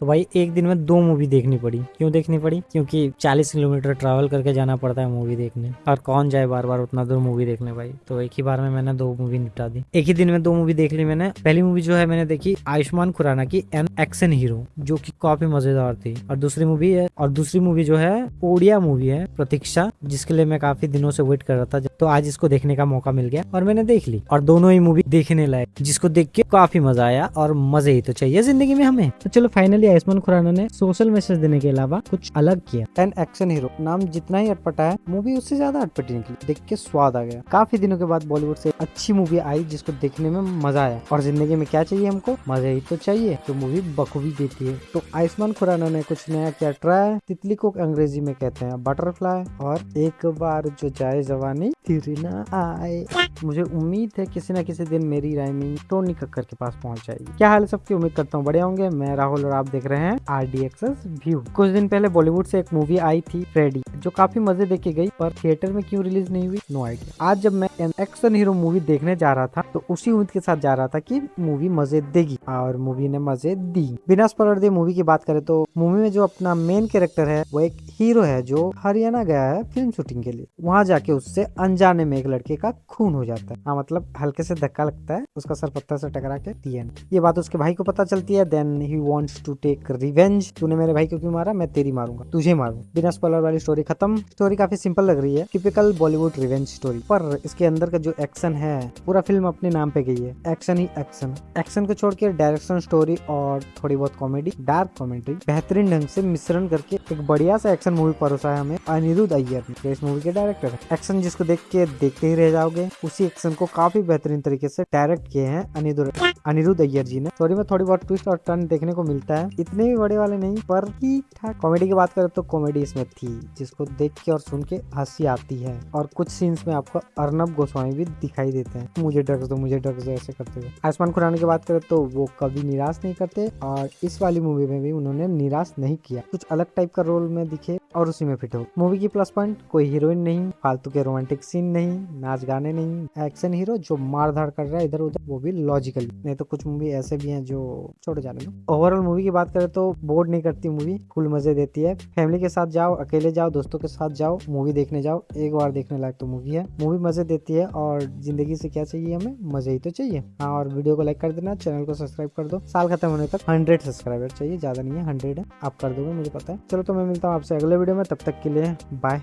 तो भाई एक दिन में दो मूवी देखनी पड़ी। क्यों देखनी पड़ी? क्योंकि चालीस किलोमीटर ट्रैवल करके जाना पड़ता है मूवी देखने। और कौन जाए बार बार उतना दूर मूवी देखने भाई? तो एक ही बार में मैंने दो मूवी निपटा दी। एक ही दिन में दो मूवी देख ली मैंने। पहली मूवी जो है मैंने देखी आयुष्मान खुराना की एन एक्शन हीरो जो की काफ़ी मज़ेदार थी। और दूसरी मूवी है, और दूसरी मूवी जो है ओडिया मूवी है, प्रतीक्षा, जिसके लिए मैं काफ़ी दिनों से वेट कर रहा था। तो आज इसको देखने का मौका मिल गया और मैंने देख ली। और दोनों ही मूवी देखने लायक, जिसको देख के काफ़ी मज़ा आया और मज़े ही तो चाहिए ज़िंदगी में हमें। तो चलो फाइनली आयुष्मान खुराना ने सोशल मैसेज देने के अलावा कुछ अलग किया। एन एक्शन हीरो नाम जितना ही अटपटा है, मूवी उससे ज़्यादा अटपटी निकली, देख के स्वाद आ गया। काफ़ी दिनों के बाद बॉलीवुड से अच्छी मूवी आई, जिसको देखने में मज़ा आया। और ज़िंदगी में क्या चाहिए हमको? मज़ा ही तो चाहिए तो मूवी बखूबी देती है। तो आयुष्मान खुराना ने कुछ नया क्या ट्राई तितली को अंग्रेज़ी में कहते हैं बटरफ्लाई और एक बार जो जाए जवानी फिर ना आए। मुझे उम्मीद है किसी न किसी दिन मेरी राइमिंग टोनी कक्कर के पास पहुँच जाएगी। क्या हाल सबकी? उम्मीद करता हूँ बड़े होंगे। मैं राहुल और आप देख रहे हैं आर डी एक्सेस व्यू। कुछ दिन पहले बॉलीवुड से एक मूवी आई थी फ्रेडी जो काफ़ी मज़े देखी गई, पर थिएटर में क्यों रिलीज़ नहीं हुई? नो आइडिया आज जब मैं एक्शन हीरो मूवी देखने जा रहा था तो उसी उम्मीद के साथ जा रहा था कि मूवी मज़े देगी, और मूवी ने मज़े दी। बिना स्पॉलर मूवी की बात करें तो मूवी में जो अपना मेन कैरेक्टर है, वो एक हीरो है जो हरियाणा गया है फ़िल्म शूटिंग के लिए। वहाँ जाके उससे अनजाने में एक लड़के का खून हो जाता है। हाँ मतलब हल्के से धक्का लगता है, उसका सर पत्थर से टकरा के दी ये बात उसके भाई को पता चलती है। Then he wants to take revenge तूने मेरे भाई को क्यों मारा? मैं तेरी मारूँगा। तुझे मारू। बिना स्पॉइलर वाली स्टोरी खत्म। स्टोरी काफ़ी सिंपल लग रही है। टिपिकल बॉलीवुड रिवेंज स्टोरी पर इसके अंदर का जो एक्शन है, पूरा फ़िल्म अपने नाम पे गई है। एक्शन ही एक्शन एक्शन को छोड़ के डायरेक्शन स्टोरी और थोड़ी बहुत कॉमेडी डार्क कॉमेडी बेहतरीन ढंग से मिश्रण करके एक बढ़िया सा एक्शन मूवी परोसा है हमें, अनिरुद्ध अय्यर ने इस मूवी के डायरेक्टर है। एक्शन जिसको देख के, देखते ही रह जाओगे, उसी एक्शन को काफ़ी बेहतरीन तरीके से डायरेक्ट किए हैं अनिरुद्ध अनिरुद्ध अय्यर जी ने। स्टोरी में थोड़ी बहुत ट्विस्ट और टर्न देखने को मिलता है। इतने भी बड़े वाले नहीं, पर ठीक ठाक कॉमेडी की बात करें तो कॉमेडी इसमें थी, जिसको देख के और सुन के हँसी आती है। और कुछ सीन्स में आपको अर्नब गोस्वामी भी दिखाई देते हैं। मुझे ड्रग्स दो, मुझे ड्रग्स दो, ऐसे करते हुए। आयुष्मान खुराना की बात करें तो वो कभी निराश नहीं करते, और इस वाली मूवी में भी उन्होंने निराश नहीं किया। कुछ अलग टाइप का रोल में दिखे और उसी में फिट हो। मूवी की प्लस पॉइंट कोई हीरोइन नहीं, फालतू के रोमांटिक सीन नहीं, नाच गाने नहीं एक्शन हीरो जो मार धाड़ कर रहा है इधर उधर, वो भी लॉजिकली नहीं तो कुछ मूवी ऐसे भी हैं जो छोड़ो जाने दो। ओवरऑल मूवी की बात करें तो बोर्ड नहीं करती मूवी फुल मज़े देती है। फैमिली के साथ जाओ, अकेले जाओ, दोस्तों के साथ जाओ मूवी देखने जाओ, एक बार देखने लायक तो मूवी है। मूवी मज़े देती है और ज़िंदगी से क्या चाहिए हमें? मज़े ही तो चाहिए। हाँ और वीडियो को लाइक कर देना चैनल को सब्सक्राइब कर दो। साल खत्म होने तक हंड्रेड सब्सक्राइबर चाहिए, ज़्यादा नहीं है हंड्रेड है। आप कर दोगे, मुझे पता है। चलो तो मैं मिलता हूँ आपसे अगले वीडियो में तब तक के लिए बाय